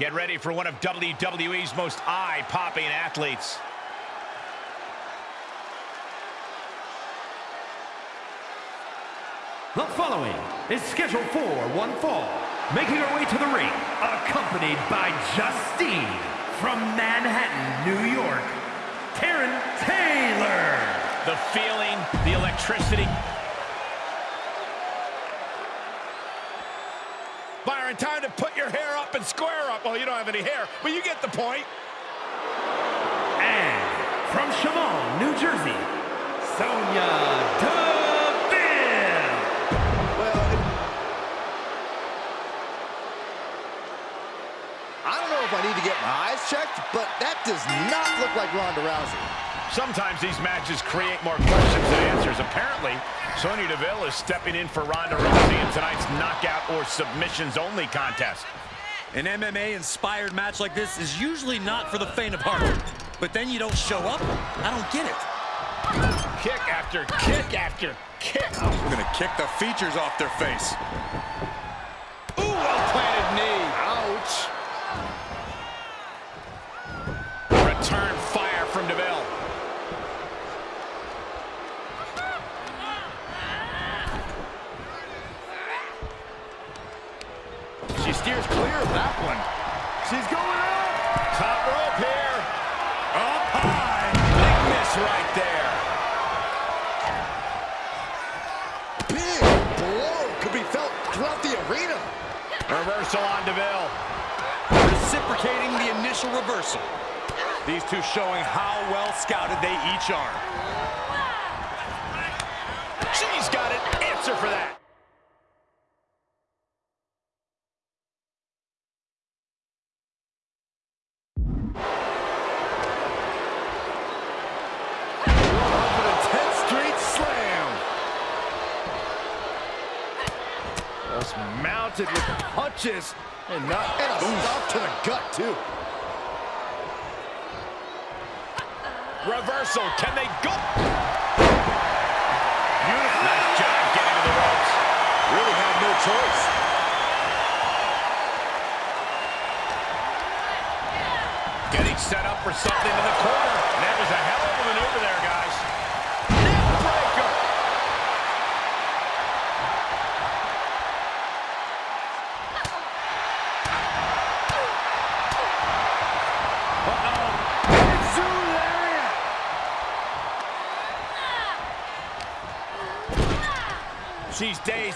Get ready for one of WWE's most eye-popping athletes. The following is scheduled for one fall. Making her way to the ring, accompanied by Justine from Manhattan, New York, Taryn Taylor. The feeling, the electricity. Byron, time to put your hair up and square up. Well, you don't have any hair, but you get the point. And from Shamong, New Jersey, Sonya Deville. Well, it... I don't know if I need to get my eyes checked, but that does not look like Ronda Rousey. Sometimes these matches create more questions than answers. Apparently, Sonya Deville is stepping in for Ronda Rousey in tonight's knockout or submissions-only contest. An MMA-inspired match like this is usually not for the faint of heart. But then you don't show up? I don't get it. Kick after kick after kick. We're gonna kick the features off their face. Ooh, well-planted knee. Ouch. Return fire from Deville. She steers clear that one. She's going up. Top rope here. Up high. Big miss right there. Big blow could be felt throughout the arena. Reversal on Deville. Reciprocating the initial reversal. These two showing how well scouted they each are. Mounted with punches and not and a stop to the gut too. Reversal. Can they go? Beautiful. Nice job getting to the ropes. Really had no choice. Getting set up for something in the corner. That was a hell of a maneuver there, guys.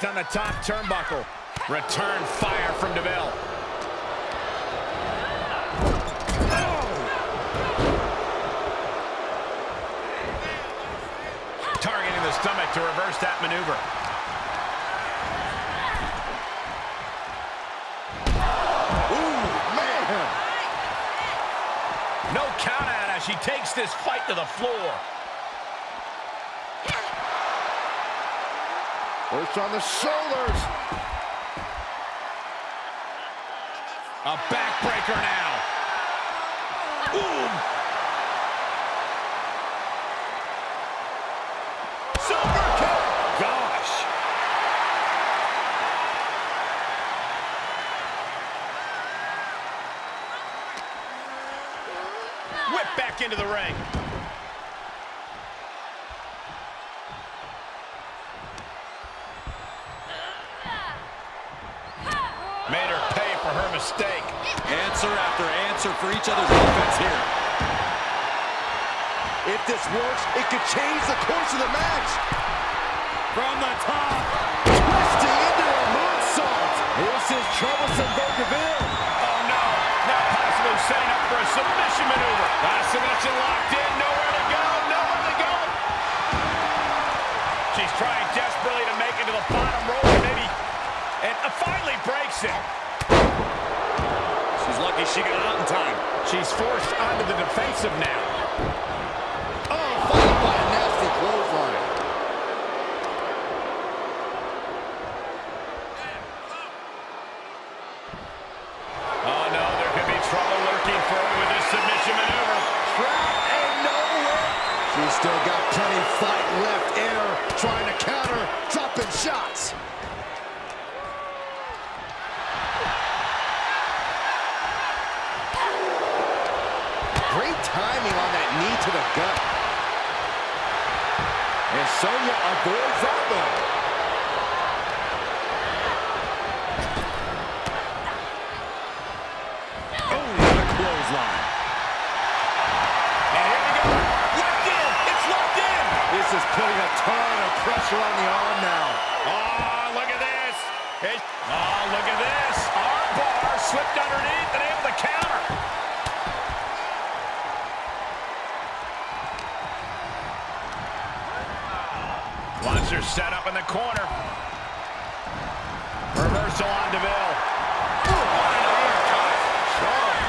On the top turnbuckle. Return fire from Deville. Targeting the stomach to reverse that maneuver. Ooh, man. No count out as she takes this fight to the floor. First on the shoulders. A backbreaker now. Ooh. This works, it could change the course of the match. From the top. Twisting into a moonsault. This is troublesome for Oh no, now possibly setting up for a submission maneuver. Last submission locked in, nowhere to go, nowhere to go. She's trying desperately to make it to the bottom rope, maybe, and finally breaks it. She's lucky she got out in time. She's forced onto the defensive now. Oh, followed by a nasty clothesline. Oh no, there could be trouble lurking for her with this submission maneuver. Trap and nowhere. She's still got plenty fight left in her, trying to counter, dropping shots. timing on that knee to the gut. And Sonya avoids that one. Oh, what a clothesline. And here we go. Locked in. It's locked in. This is putting a ton of pressure on the arm now. Oh, look at this. It, oh, look at this. Arm bar slipped underneath and able to counter. Wants her set up in the corner. Reversal on Deville. Ooh, what an uppercut. Strong.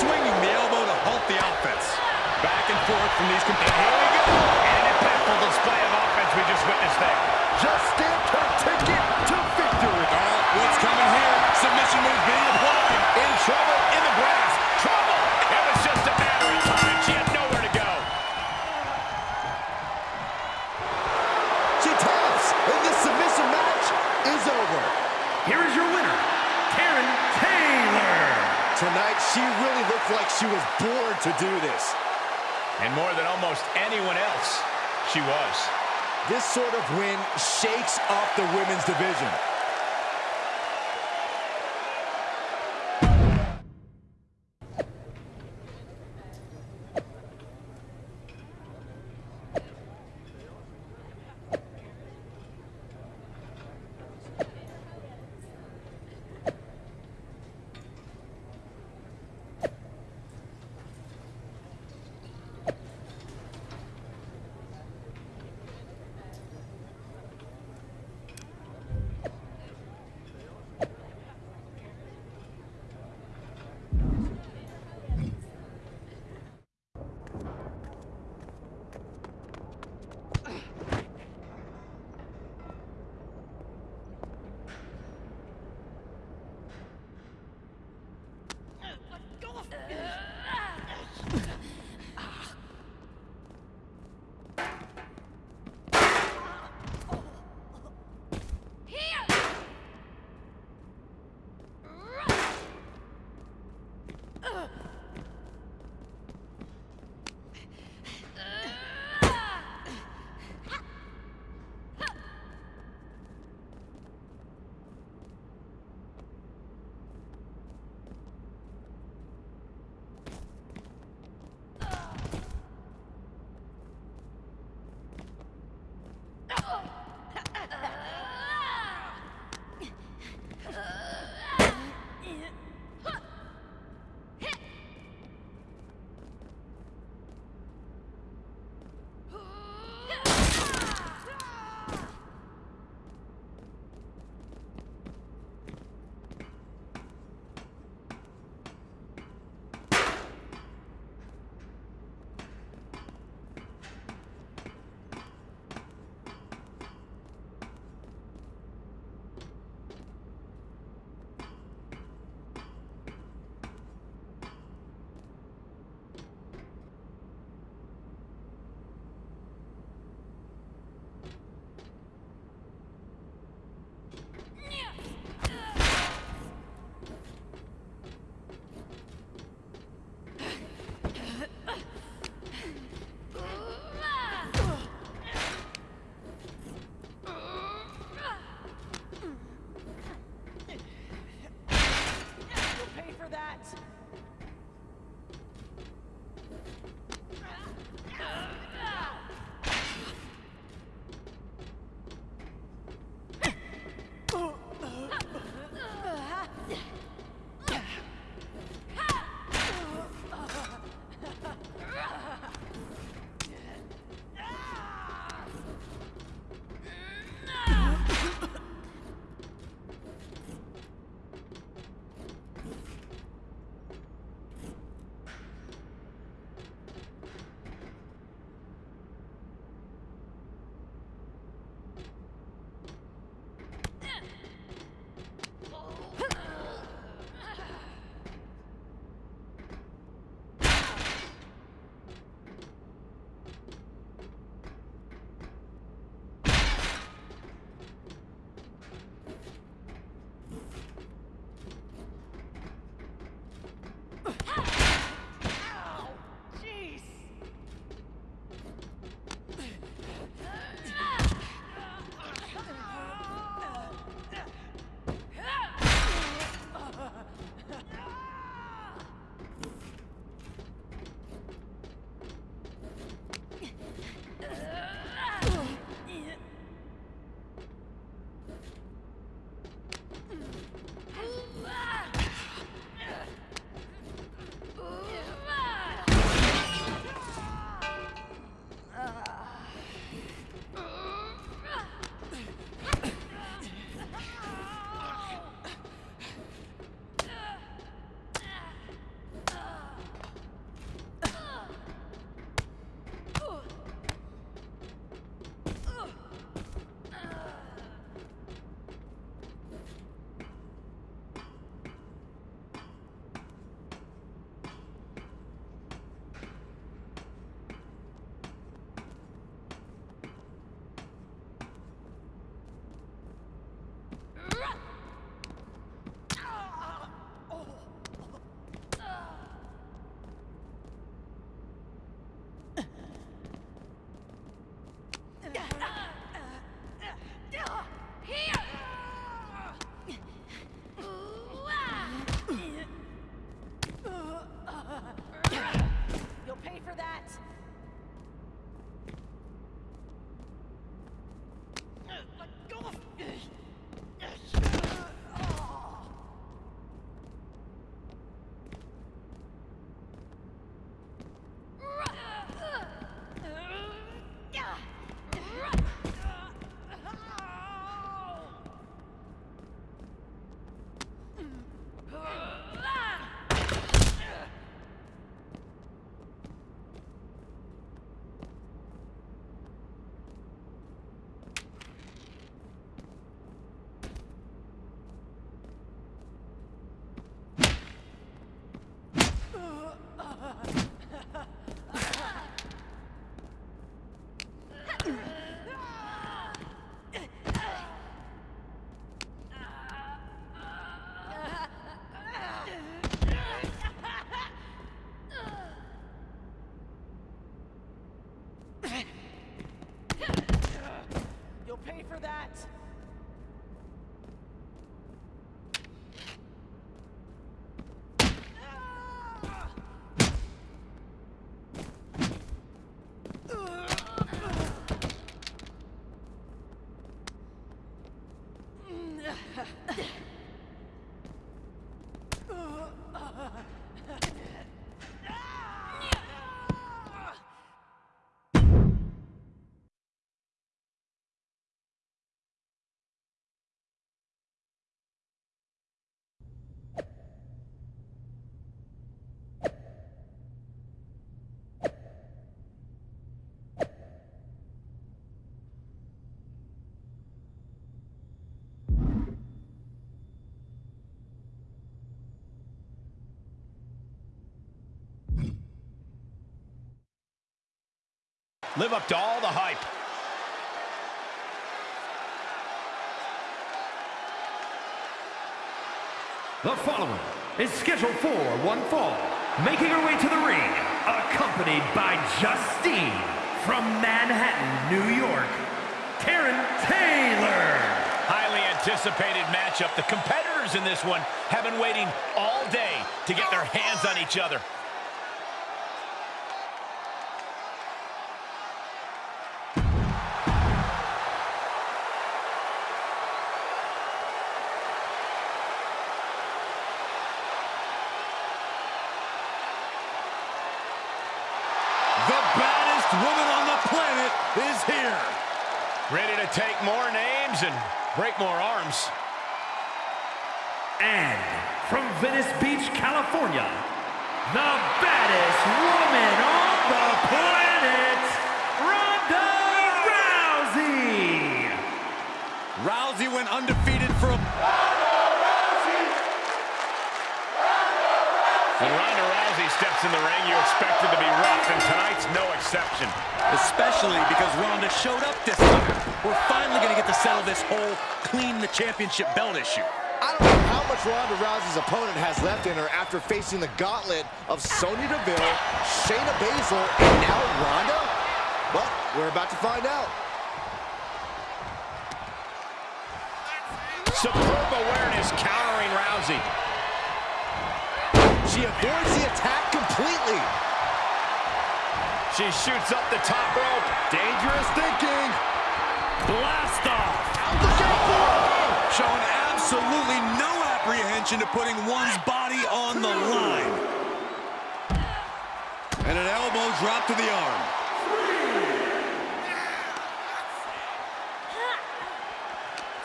Swinging the elbow to halt the offense. Back and forth from these competitors. Here we go. And an impactful display of offense we just witnessed there. Just stamped her ticket to victory. Oh, what's coming here? Submission move being applied. In trouble is over. Here is your winner, Karen Taylor. Tonight, she really looked like she was born to do this. And more than almost anyone else, she was. This sort of win shakes off the women's division. Live up to all the hype. The following is scheduled for one fall, making her way to the ring, accompanied by Justine from Manhattan, New York, Taryn Taylor. Highly anticipated matchup. The competitors in this one have been waiting all day to get their hands on each other. Woman on the planet is here. Ready to take more names and break more arms. And from Venice Beach, California, the baddest woman on the planet, Ronda Rousey. Rousey went undefeated for a... Ronda Rousey steps in the ring, you expect it to be rough, and tonight's no exception. Especially because Ronda showed up this time. We're finally going to get to settle this whole clean the championship belt issue. I don't know how much Ronda Rousey's opponent has left in her after facing the gauntlet of Sonya Deville, Shayna Baszler, and now Ronda? Well, we're about to find out. Superb awareness countering Rousey. She avoids the attack completely. She shoots up the top rope. Dangerous thinking. Blast off! Out below! Showing absolutely no apprehension to putting one's body on the line. And an elbow drop to the arm. Three.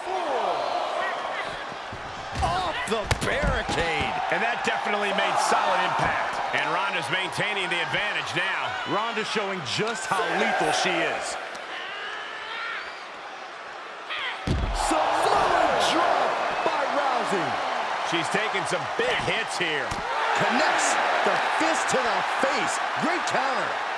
Four. Off the barricade. And that definitely made solid impact. And Ronda's maintaining the advantage now. Ronda showing just how lethal she is. Samoan drop by Rousey. She's taking some big hits here. Connects the fist to the face. Great counter.